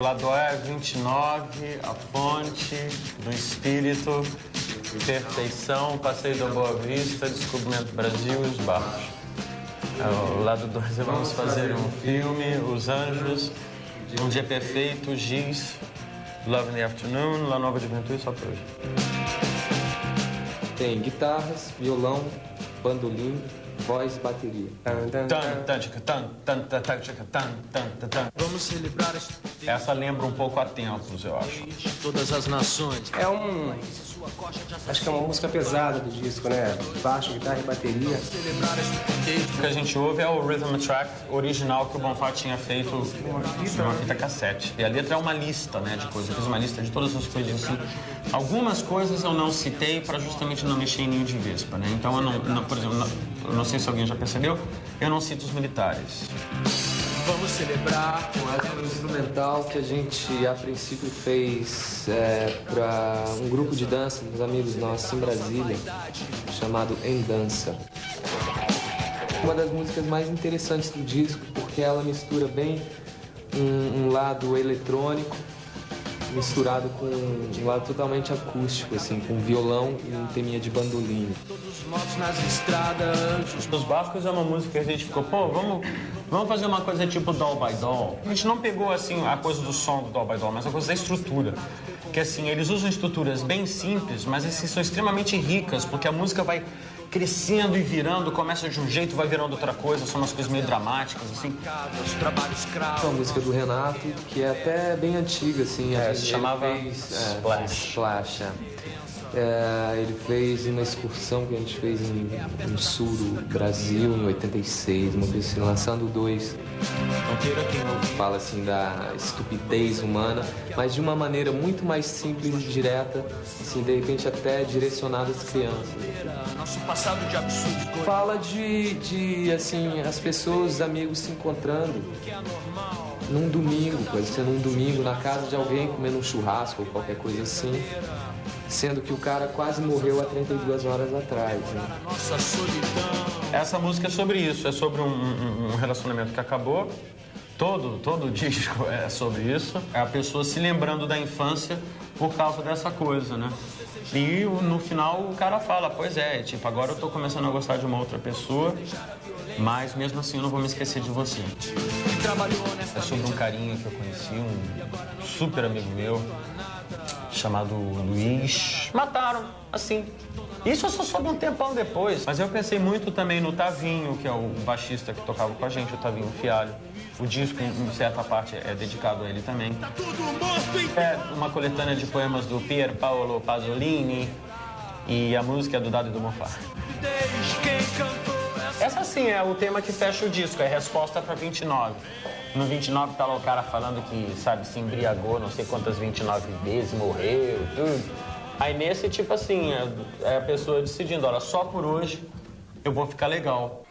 Lado A 29, A Fonte do Espírito, Perfeição, Passeio da Boa Vista, Descobrimento Brasil e os Barcos. O lado 2 vamos fazer um filme, Os Anjos, Um Dia Perfeito, Giz, Love in the Afternoon, La Nova Juventude, só por hoje. Tem guitarras, violão, bandolim, voz e bateria. Vamos celebrar Essa lembra um pouco a tempos, eu acho. todas as nações. É um. Acho que é uma música pesada do disco, né? Baixo, guitarra e bateria. O que a gente ouve é o rhythm track original que o Bonfá tinha feito numa fita cassete. E a letra é uma lista, né, de coisas. Eu fiz uma lista de todas as coisas assim. Algumas coisas eu não citei para justamente não mexer em ninho de vespa, né? Então eu não, não- por exemplo, não, eu não sei se alguém já percebeu, eu não cito os militares. Vamos celebrar é um instrumental que a gente, a princípio, fez para um grupo de dança dos amigos nossos em Brasília, chamado Em Dança. Uma das músicas mais interessantes do disco, porque ela mistura bem um, um lado eletrônico misturado com um lado totalmente acústico, assim, com violão e um teminha de bandolim. todos mortos nas estradas. Os Barcos é uma música que a gente ficou, pô, vamos, vamos fazer uma coisa tipo Doll by Doll. A gente não pegou, assim, a coisa do som do Doll by Doll, mas a coisa da estrutura. Que, assim, eles usam estruturas bem simples, mas, assim, são extremamente ricas, porque a música vai crescendo e virando, começa de um jeito, vai virando outra coisa, são umas coisas meio dramáticas, assim. É uma música do Renato, que é até bem antiga, assim. É, se chamava fez, é, Splash. Splash, é. É, ele fez uma excursão que a gente fez em, no sul do Brasil, em 86, uma coisa assim, lançando dois. Fala assim da estupidez humana, mas de uma maneira muito mais simples e direta, assim, de repente até direcionada às crianças. Nosso passado de absurdos. Fala de, de assim, as pessoas, os amigos se encontrando num domingo, pode ser num domingo na casa de alguém comendo um churrasco ou qualquer coisa assim, sendo que o cara quase morreu há 32 horas atrás. Né? Essa música é sobre isso, é sobre um, um- um relacionamento que acabou. Todo, todo disco é sobre isso. É a pessoa se lembrando da infância por causa dessa coisa, né? E no final o cara fala, pois é, tipo, agora eu tô começando a gostar de uma outra pessoa, mas mesmo assim eu não vou me esquecer de você. É sobre um carinha que eu conheci, um super amigo meu, chamado Luiz. Mataram, assim. Isso eu só soube um tempão depois. Mas eu pensei muito também no Tavinho, que é o baixista que tocava com a gente, o Tavinho Fialho. O disco, em certa parte, é dedicado a ele também. É uma coletânea de poemas do Pier Paolo Pasolini e a música é do Dado e do Mofá. Essa sim é o tema que fecha o disco, é resposta para 29. No 29 tá lá o cara falando que, sabe, se embriagou não sei quantas 29 vezes, morreu, tudo. Aí nesse, tipo assim, é, é a pessoa decidindo, olha, só por hoje eu vou ficar legal.